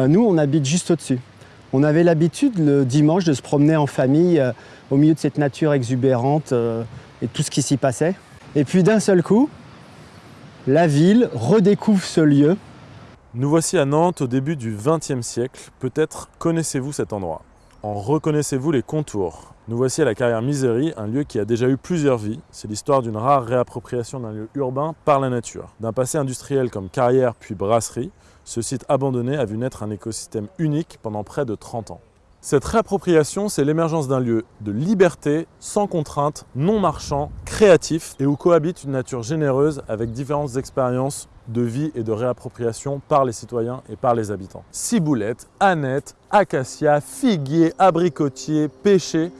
Ben, nous, on habite juste au-dessus. On avait l'habitude le dimanche de se promener en famille euh, au milieu de cette nature exubérante euh, et tout ce qui s'y passait. Et puis d'un seul coup, la ville redécouvre ce lieu. Nous voici à Nantes au début du XXe siècle. Peut-être connaissez-vous cet endroit. En reconnaissez-vous les contours Nous voici à la carrière Misery, un lieu qui a déjà eu plusieurs vies. C'est l'histoire d'une rare réappropriation d'un lieu urbain par la nature. D'un passé industriel comme carrière puis brasserie, ce site abandonné a vu naître un écosystème unique pendant près de 30 ans. Cette réappropriation, c'est l'émergence d'un lieu de liberté, sans contrainte, non marchand, créatif et où cohabite une nature généreuse avec différentes expériences de vie et de réappropriation par les citoyens et par les habitants. Ciboulette, aneth, acacia, figuier, abricotier, pêcher,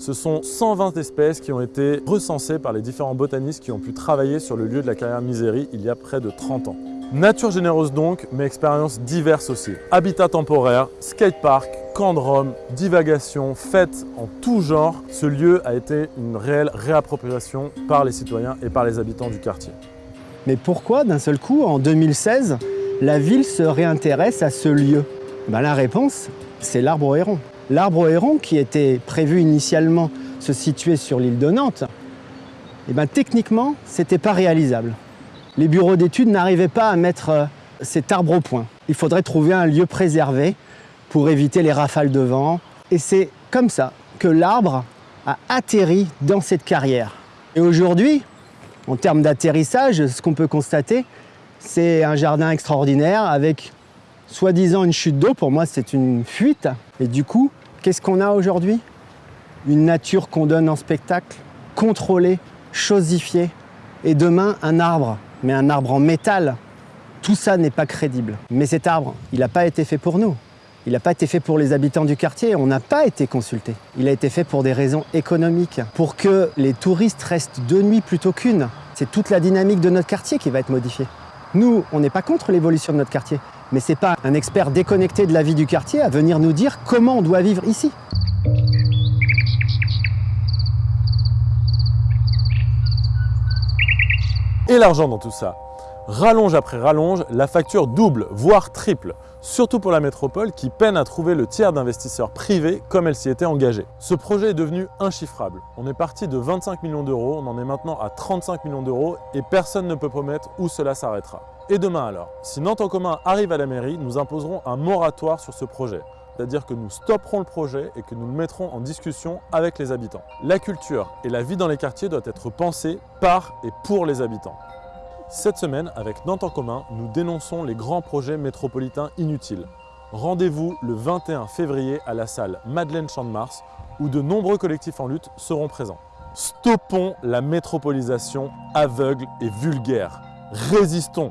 ce sont 120 espèces qui ont été recensées par les différents botanistes qui ont pu travailler sur le lieu de la carrière Misérie il y a près de 30 ans. Nature généreuse donc, mais expériences diverses aussi. Habitat temporaire, skatepark, camp de Rome, divagation, fêtes en tout genre, ce lieu a été une réelle réappropriation par les citoyens et par les habitants du quartier. Mais pourquoi d'un seul coup, en 2016, la ville se réintéresse à ce lieu? Ben, La réponse, c'est l'arbre héron. L'arbre héron, qui était prévu initialement se situer sur l'île de Nantes, eh ben, techniquement, ce n'était pas réalisable les bureaux d'études n'arrivaient pas à mettre euh, cet arbre au point. Il faudrait trouver un lieu préservé pour éviter les rafales de vent. Et c'est comme ça que l'arbre a atterri dans cette carrière. Et aujourd'hui, en termes d'atterrissage, ce qu'on peut constater, c'est un jardin extraordinaire avec soi-disant une chute d'eau. Pour moi, c'est une fuite. Et du coup, qu'est-ce qu'on a aujourd'hui? Une nature qu'on donne en spectacle, contrôlée, chosifiée. Et demain, un arbre mais un arbre en métal, tout ça n'est pas crédible. Mais cet arbre, il n'a pas été fait pour nous. Il n'a pas été fait pour les habitants du quartier, on n'a pas été consulté. Il a été fait pour des raisons économiques, pour que les touristes restent deux nuits plutôt qu'une. C'est toute la dynamique de notre quartier qui va être modifiée. Nous, on n'est pas contre l'évolution de notre quartier, mais ce n'est pas un expert déconnecté de la vie du quartier à venir nous dire comment on doit vivre ici. et l'argent dans tout ça. Rallonge après rallonge, la facture double, voire triple, surtout pour la métropole qui peine à trouver le tiers d'investisseurs privés comme elle s'y était engagée. Ce projet est devenu inchiffrable. On est parti de 25 millions d'euros, on en est maintenant à 35 millions d'euros et personne ne peut promettre où cela s'arrêtera. Et demain alors? Si Nantes en commun arrive à la mairie, nous imposerons un moratoire sur ce projet c'est-à-dire que nous stopperons le projet et que nous le mettrons en discussion avec les habitants. La culture et la vie dans les quartiers doivent être pensées par et pour les habitants. Cette semaine, avec Nantes en commun, nous dénonçons les grands projets métropolitains inutiles. Rendez-vous le 21 février à la salle Madeleine Champ de Mars où de nombreux collectifs en lutte seront présents. Stoppons la métropolisation aveugle et vulgaire. Résistons